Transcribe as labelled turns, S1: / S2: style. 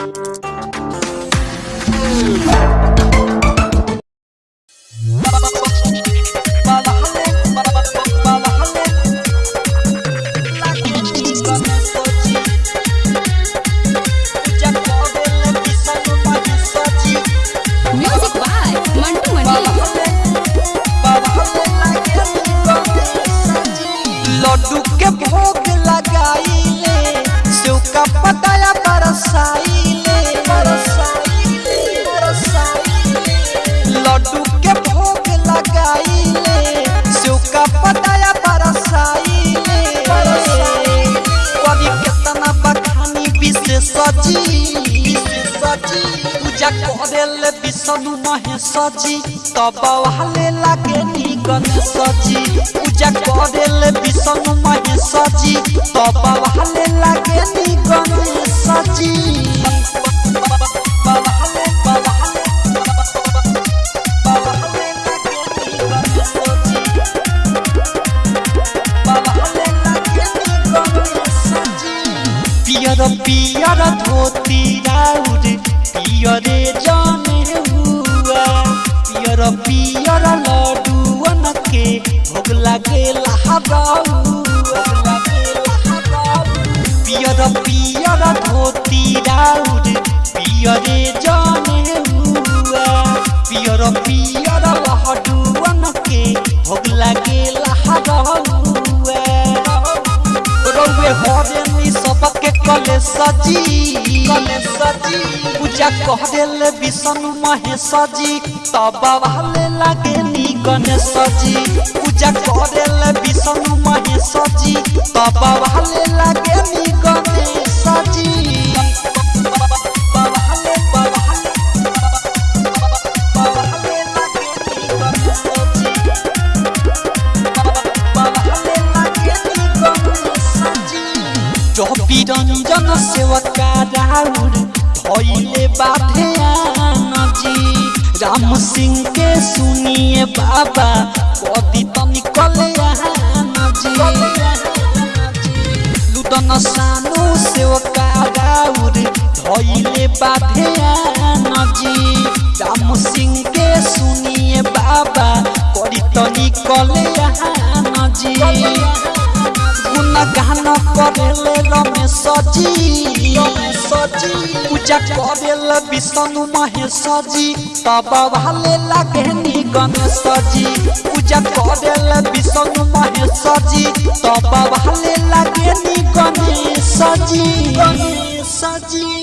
S1: Thank you. सजी पूजा करेले विष्णु महेशी तब वाले लागे नी गणेश जी पूजा करेले विष्णु महेश तब वाले लागे पियर पियर धोती राउर। पियरे जाने हुआ। पियर पियर लड्डूअन के भोग लागे पियर पियर धोती राउर। पियरे जाने हुआ। पियर पियर लड्डूअन के भोग लागे रौवे हरेनी सबके कले सजी कले सजी। पूजा कह देले विष्णु महेश जी तब वाले लागे नी गणेश जी पूजा कह देले विष्णु महेश जी तब वाले लागे নিরঞ্জন সেবকারাউর হইলে বাধে আনজি। রাম সিংকে শুনিয়ে বাবা কদিতনি কলে আনজি। লুদন সানু সেবকারাউর হইলে বাধে আনজি। রাম সিংকে শুনিয়ে বাবা করিতনি কলে আনজি। गुण गान करेले रमेश जी पूजा करेले विष्णु महेश जी तब भाले लागे गणेश जी पूजा करेले विष्णु महेश जी तब भाले लागे गणेश जी गणेश जी